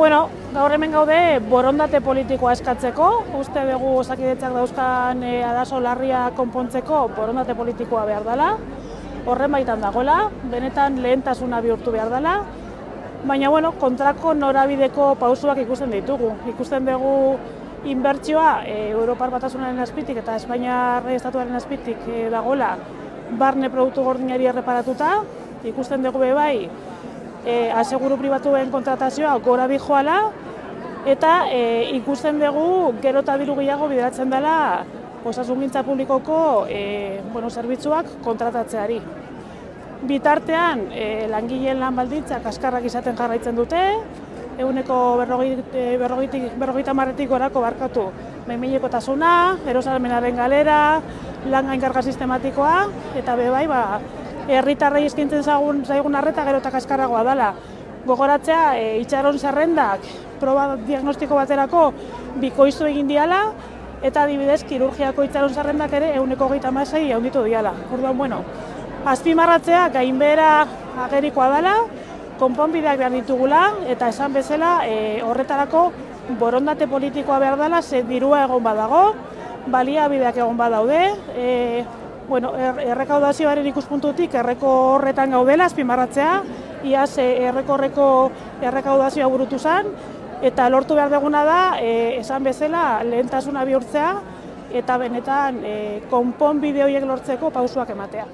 Bueno, gaur hemen gaude borondate politikoa eskatzeko, uste dugu osakidetzak dauzkan e, adaso larria konpontzeko borondate politikoa behar dela, horren baitan dagoela, benetan lehentasuna bihurtu behar dela, baina bueno, kontrako norabideko pausuak ikusten ditugu. Ikusten dugu inbertsioa e, Europar Batasunaren azpitik eta Espainia Estatuaren azpitik e, dagoela barne produktu gordinari erreparatuta, ikusten dugu bai e, aseguru pribatuen kontratazioa gora joala, eta e, ikusten dugu gero eta diru gehiago bideratzen dela osasungintza publikoko e, bueno, zerbitzuak kontratatzeari. Bitartean, e, langileen lan baldintzak askarrak izaten jarraitzen dute, eguneko berrogeita marretik gorako barkatu behin tasuna, erosalmenaren galera, lan gainkarga sistematikoa, eta bebai, ba, herritarrei eskintzen zaigun, zaigun arreta gero eta kaskarragoa dela. Gogoratzea, e, itxaron zerrendak proba diagnostiko baterako bikoiztu egin diala, eta adibidez, kirurgiako itxaron zerrendak ere eguneko gehieta masai handitu diala. Orduan, bueno, azpimarratzea gainbera agerikoa dela, konponbideak behar ditugula, eta esan bezala e, horretarako borondate politikoa behar dela, ze dirua egon badago, baliabideak egon badaude, e, bueno, er, errekaudazioaren ikuspuntutik erreko horretan gaudela, azpimarratzea, iaz erreko horreko errekaudazioa burutu zen, eta lortu behar deguna da, e, esan bezala, lehentasuna bihurtzea, eta benetan e, konpon bideoiek lortzeko pausuak ematea.